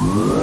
Whoa.